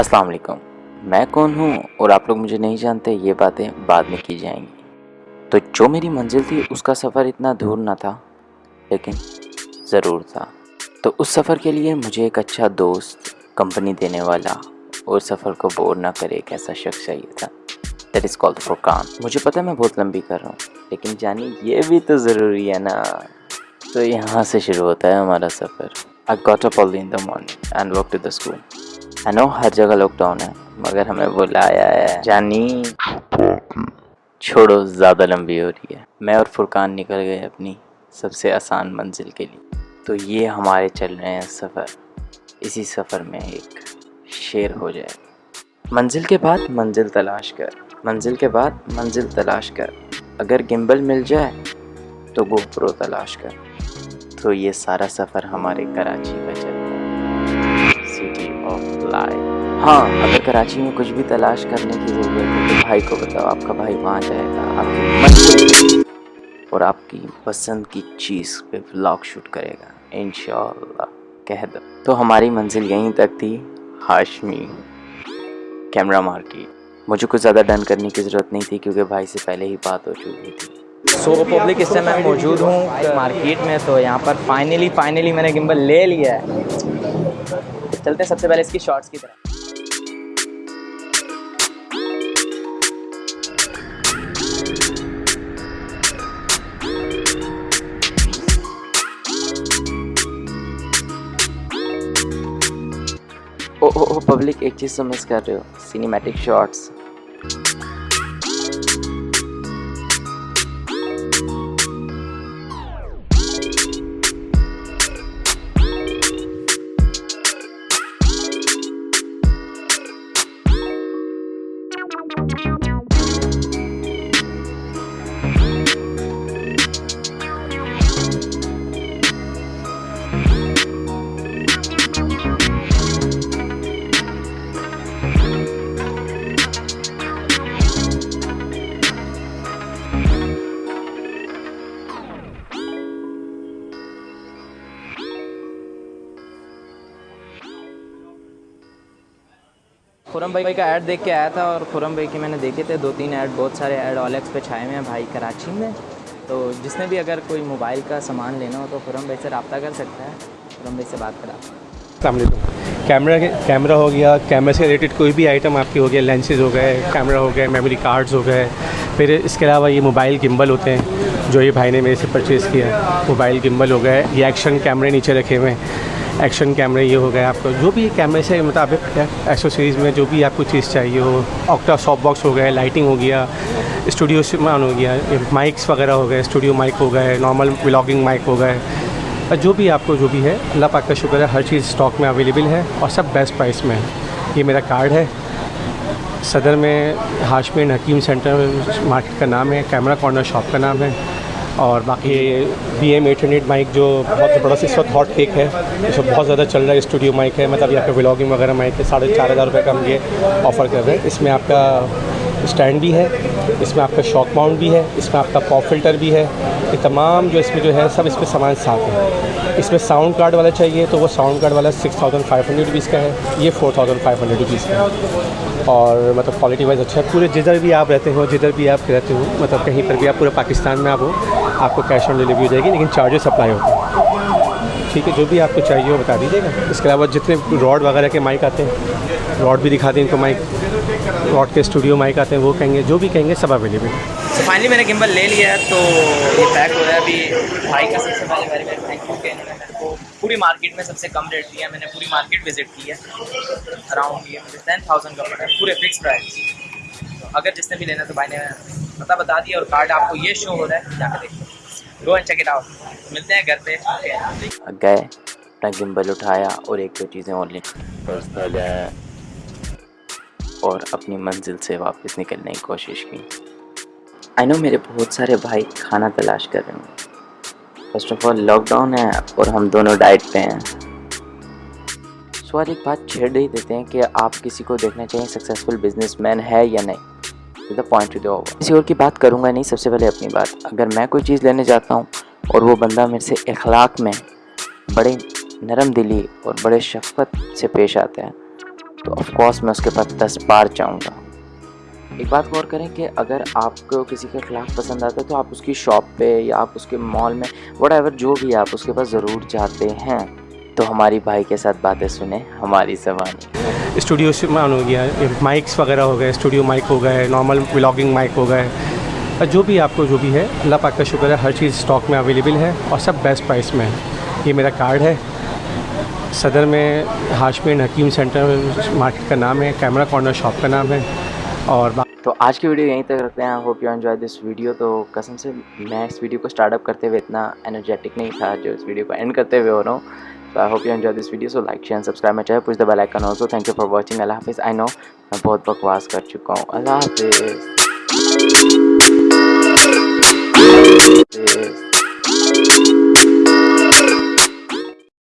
السلام علیکم۔ میں کون ہوں اور آپ لوگ مجھے نہیں جانتے، یہ باتیں بعد میں کی جائیں گی۔ تو جو میری منزل تھی، اس کا سفر اتنا دور نہ تھا، لیکن ضرور تھا۔ تو اس سفر کے لیے مجھے ایک اچھا دوست، کمپنی دینے والا، اور سفر کو بور نہ کرے ایک ایسا شخص چاہیے تھا۔ That is call Furqan. مجھے پتہ میں بہت لمبی کر رہا ہوں، لیکن جانی یہ بھی تو ضروری ہے نا۔ تو یہاں سے شروع ہوتا ہے ہمارا سفر۔ I got up all in the morning and walk to the school no ہر جگہ لاک ڈاؤن ہے، مگر ہمیں بلایا ہے۔ جانی، چھوڑو، زیادہ لمبی ہو رہی ہے۔ میں اور فرقان نکل گئے اپنی سب سے آسان منزل کے لیے۔ تو یہ ہمارے چل رہے ہیں سفر۔ اسی سفر میں ایک شیر ہو جائے۔ منزل کے بعد منزل تلاش کر۔ منزل کے بعد منزل تلاش کر۔ اگر گمبل مل جائے تو گوپرو تلاش کر۔ تو یہ سارا سفر ہمارے کراچی کا چل ہاں اگر کراچی میں کچھ بھی تلاش کرنے کی ضرورت ہے تو بھائی کو بتاؤ، آپ کا بھائی وہاں جائے گا، آپ کی منزل اور آپ کی پسند کی چیز پہ ولاگ شوٹ کرے گا، انشاءاللہ، کہہ دو۔ تو ہماری منزل یہیں تک تھی، ہاشمی کیمرہ مارکیٹ مجھے کچھ زیادہ ڈن کرنے کی ضرورت نہیں تھی کیونکہ بھائی سے پہلے ہی بات ہو چکی تھی۔ سو پبلک اس سے میں موجود ہوں، مارکیٹ میں، تو یہاں پر فائنلی فائنلی میں نے گمبل لے لیا ہے۔ چلتے ہیں، سب سے پہلے اس کی شارٹس کی طرح او او پبلک ایک چیز تو مس کر رہے ہو سینیمیٹک شارٹس خرم بھائی کا ایڈ دیکھ کے آیا تھا اور خرم بھائی کے میں نے دیکھے تھے، دو تین ایڈ بہت سارے ایڈ اولیکس پہ چھائے ہوئے ہیں بھائی کراچی میں۔ تو جس نے بھی اگر کوئی موبائل کا سامان لینا ہو تو خرم بھائی سے رابطہ کر سکتا ہے۔ خرم بھائی سے بات کرا۔ السلام علیکم۔ کیمرہ کیمرہ ہو گیا۔ کیمرے سے ریلیٹڈ کوئی بھی آئٹم آپ کی ہو گیا لینسز ہو گئے، کیمرہ ہو گئے میموری کارڈز ہو گئے۔ پھر اس کے علاوہ یہ موبائل گمبل ہوتے ہیں، جو یہ بھائی نے میرے سے پرچیز کیا۔ موبائل گمبل ہو گئے۔ یہ ایکشن کیمرے نیچے رکھے ہوئے ہیں۔ ایکشن کیمرے یہ ہو گئے آپ کو جو بھی کیمرے سے مطابق ایکسیسریز میں جو بھی آپ کو چیز چاہیے ہو آکٹا ساپ باکس ہو گئے لائٹنگ ہو گیا اسٹوڈیو سامان ہو گیا مائکس وغیرہ ہو گئے اسٹوڈیو مائک ہو گئے نارمل ولاگنگ مائک ہو گئے، جو بھی آپ کو جو بھی ہے، اللہ پاک کا شکر ہے، ہر چیز اسٹاک میں اویلیبل ہے اور سب بیسٹ پرائس میں ہے۔ یہ میرا کارڈ ہے۔ صدر میں ہاشمین حکیم سینٹر مارکیٹ کا نام ہے کیمرہ کارنر شاپ کا نام ہے۔ اور باقی B M eight hundred mic جو بہت زبردست اس وقت ہاٹ کیک ہے، اس وقت بہت زیادہ چل رہا ہے اسٹوڈیو مائک ہے مطلب یہاں پہ ولاگنگ وغیرہ مائک ہے، ساڑھے چار ہزار روپے کا ہم یہ آفر کر رہے ہیں۔ اس میں آپ کا اسٹینڈ بھی ہے، اس میں آپ کا شاک ماؤنٹ بھی ہے، اس میں آپ کا پاپ فلٹر بھی ہے۔ یہ تمام جو اس میں جو ہے، سب اس میں سامان ساتھ ہے اس میں ساؤنڈ کارڈ والا چاہیے تو وہ ساؤنڈ کارڈ والا six thousand five hundred rupees کا ہے، یہ four thousand five hundred rupees کا ہے۔ اور مطلب کوالٹی وائز اچھا ہے۔ پورے جدھر بھی آپ رہتے ہو، جدھر بھی آپ رہتے ہو مطلب کہیں پر بھی آپ پورے پاکستان میں آپ ہو آپ کو کیش آن ڈلیوری ہو جائے گی، لیکن چارجز اپلائی ہوتے ہیں۔ ٹھیک ہے، جو بھی آپ کو چاہیے وہ بتا دیجیے گا۔ اس کے علاوہ جتنے راڈ وغیرہ کے مائک آتے ہیں راڈ بھی دکھا دیں ان کو مائک راڈ کے اسٹوڈیو مائک آتے ہیں، وہ کہیں گے، جو بھی کہیں گے، سب اویلیبل تو فائنلی میں نے گمبل لے لیا ہے تو یہ پیک ہو رہا ہے ابھی۔ بھائی کا سب سے پہلے ویری ویری تھینک یو کہ انہوں نے میرے کو پوری مارکیٹ میں سب سے کم ریٹ دیا ہے میں نے پوری مارکیٹ وزٹ کی ہے۔ اراؤنڈ یہ مجھے ٹین تھاؤزینڈ کا پڑا ہے پورے فکس پرائز اگر جس نے بھی لینا تو بھائی نے پتہ بتا دیا اور کارڈ آپ کو یہ شو ہو رہا ہے، جا کے دیکھیں۔ Go and check it out ملتے ہیں گھر پہ. گئے. اپنا گمبل اٹھایا اور ایک دو چیزیں اور لیں. اور اپنی منزل سے واپس نکلنے کی کوشش کی. آئی نو میرے بہت سارے بھائی کھانا تلاش کر رہے ہیں first of all lockdown ہے اور ہم دونوں ڈائٹ پہ ہیں. سوال ایک بات چھیڑ ہی دیتے ہیں کہ آپ کسی کو دیکھنا چاہیے سکسیزفل بزنس مین ہے یا نہیں. The point to the over کسی اور کی بات کروں گا نہیں، سب سے پہلے اپنی بات۔ اگر میں کوئی چیز لینے جاتا ہوں اور وہ بندہ میرے سے اخلاق میں بڑے نرم دلی اور بڑے شفقت سے پیش آتا ہے، تو آف کورس میں اس کے پاس دس بار جاؤں گا۔ ایک بات غور کریں کہ اگر آپ کو کسی کا اخلاق پسند آتا ہے تو آپ اس کی شاپ پہ یا آپ اس کے مال میں وٹ ایور جو بھی آپ اس کے پاس ضرور جاتے ہیں، تو ہماری بھائی کے ساتھ باتیں سنیں، ہماری زبانی۔ اسٹوڈیو سے مان ہو گیا مائکس وغیرہ ہو گئے، اسٹوڈیو مائک ہو گئے، نارمل ولاگنگ مائک ہو گئے۔ اور جو بھی آپ کو جو بھی ہے، اللہ پاک کا شکر ہے، ہر چیز اسٹاک میں اویلیبل ہے اور سب بیسٹ پرائس میں ہے۔ یہ میرا کارڈ ہے۔ صدر میں ہاشمین حکیم سینٹر مارکیٹ کا نام ہے کیمرہ کارنر شاپ کا نام ہے۔ اور تو آج کی ویڈیو یہیں تک رکھتے ہیں۔ Hope you enjoy this video تو قسم سے میں اس ویڈیو کو اسٹارٹ اپ کرتے ہوئے اتنا انرجیٹک نہیں تھا جو اس ویڈیو کو اینڈ کرتے ہوئے ہو رہا ہوں۔ تو I hope you enjoy this video so like share subscribe میں چاہے پوچھ the bell icon also thank you for watching اللہ حافظ آئی نو میں بہت بکواس کر چکا ہوں اللہ حافظ